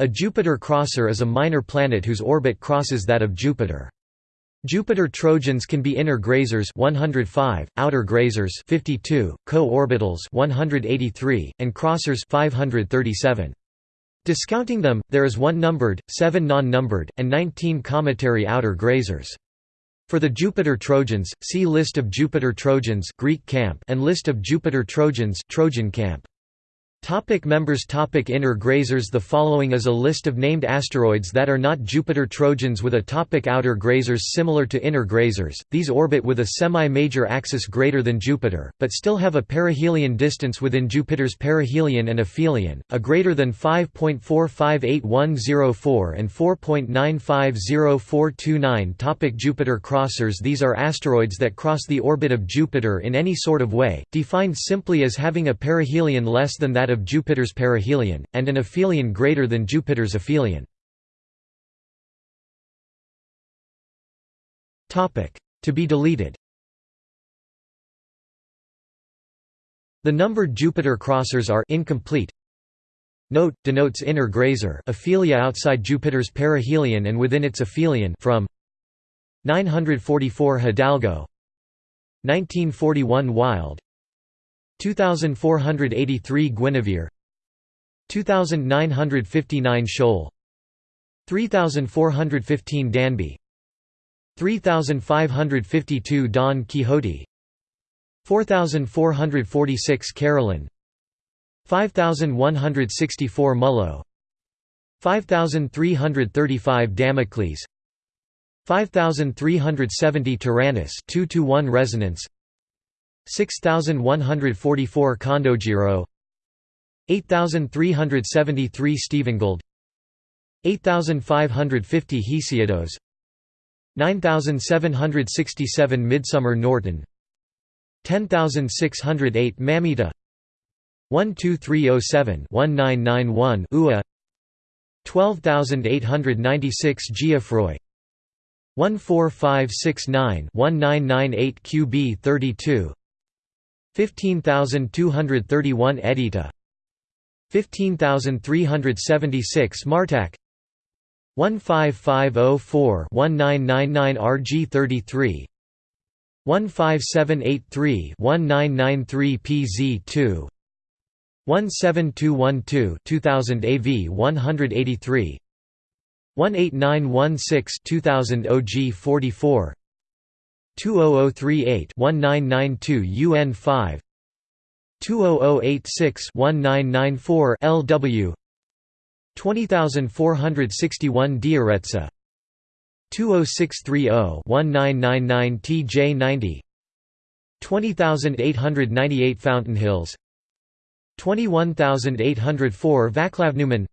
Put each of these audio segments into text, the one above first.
A Jupiter crosser is a minor planet whose orbit crosses that of Jupiter. Jupiter Trojans can be inner grazers 105, outer grazers 52, co-orbitals 183, and crossers 537. Discounting them, there is one numbered, seven non-numbered, and 19 cometary outer grazers. For the Jupiter Trojans, see List of Jupiter Trojans Greek camp and List of Jupiter Trojans Trojan camp. Topic members Topic Inner grazers The following is a list of named asteroids that are not Jupiter Trojans with a topic Outer grazers similar to inner grazers, these orbit with a semi-major axis greater than Jupiter, but still have a perihelion distance within Jupiter's perihelion and aphelion, a greater than 5.458104 and 4.950429 Topic Jupiter crossers These are asteroids that cross the orbit of Jupiter in any sort of way, defined simply as having a perihelion less than that of Jupiter's perihelion, and an aphelion greater than Jupiter's aphelion. To be deleted The numbered Jupiter crossers are incomplete. Note denotes inner grazer, aphelia outside Jupiter's perihelion and within its aphelion from 944 Hidalgo 1941 Wild 2483 Guinevere 2959 Scholl 3415 Danby 3552 Don Quixote 4446 Carolyn 5164 Mullo 5335 Damocles 5370 Taranis 2 to 1 resonance 6144 Kondojiro 8373 Stephengould 8550 Hesiodos 9767 Midsomer Norton 10608 Mamita 12307 1991 Ua 12896 Geoffroy 14569 1998 QB 32 15231 Edita. 15376 Martak. 15504 1999 RG33 15783 1993 PZ2 17212 2000 AV 183 18916 2000 OG 44 20038-1992 UN 5 20086-1994 LW 20461 Dioretsa 20630-1999 TJ90 20898 Fountain Hills 21804 Václavneumann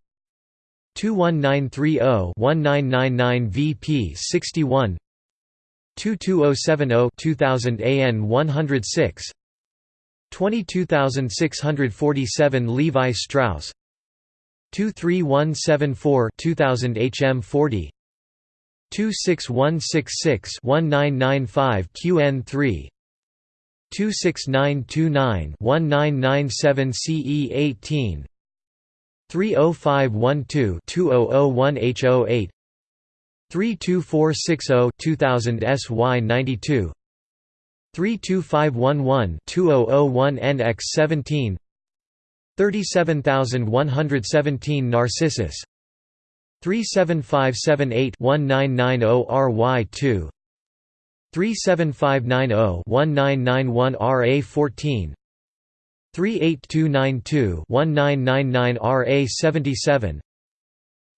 21930-1999 VP61 22070-2000 AN 106 22647 Levi Strauss. 23174-2000 HM 40 26166-1995 QN3 26929-1997 CE18 30512 2001HO8 32460-2000 SY92 32511-2001NX17 37117 Narcissus 37578-1990RY2 37590-1991RA14 38292-1999RA77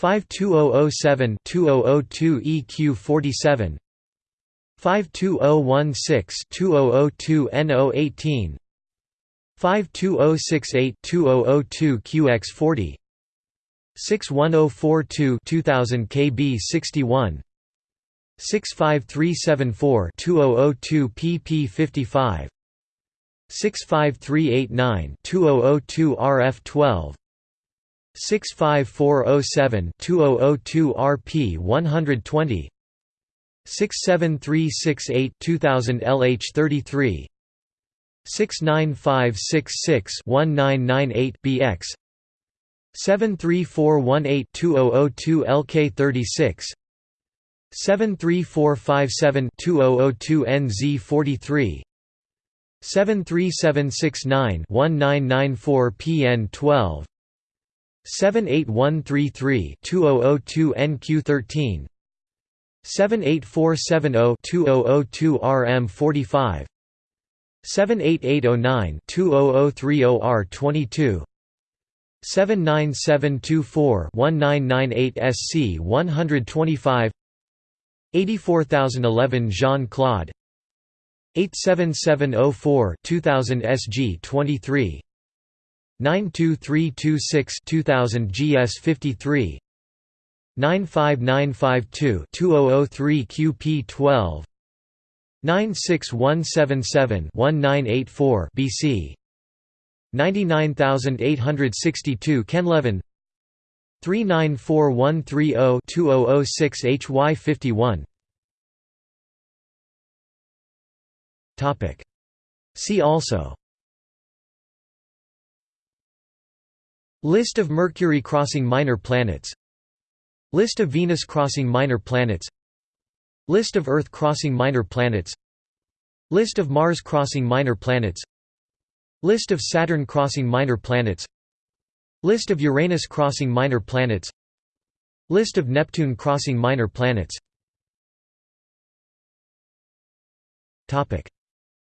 2000 GT 71 51284 2000 KE 9 51838 20010 C 61 52007 2002 EQ 47 52016 2002 NO 18 52068 2002 QX 40 61042 2000 KB 61 65374-2002 pp 55 65389-2002 rf 12 65407-2002 rp 120 67368 2000 lh 33 69566-1998 bx 73418-2002 lk 36 73457-2002 NZ 43 73769-1994 PN 12 78133-2002 NQ 13 78470-2002 RM 45 78809-20030 R 22 79724-1998 SC 125 84011 Jean-Claude 87704 2000 SG 23 92326 2000 GS 53 95952 2003 QP 12 96177 1984 BC 99862 Kenlevin 394130-2006 HY 51 Topic. See also List of Mercury crossing minor planets. List of Venus crossing minor planets. List of Earth crossing minor planets. List of Mars crossing minor planets. List of Saturn crossing minor planets. List of Uranus crossing minor planets. List of Neptune crossing minor planets.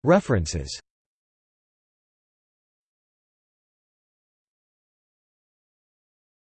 References